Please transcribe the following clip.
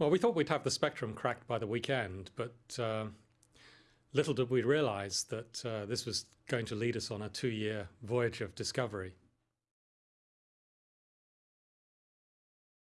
Well, we thought we'd have the spectrum cracked by the weekend, but uh, little did we realize that uh, this was going to lead us on a two year voyage of discovery.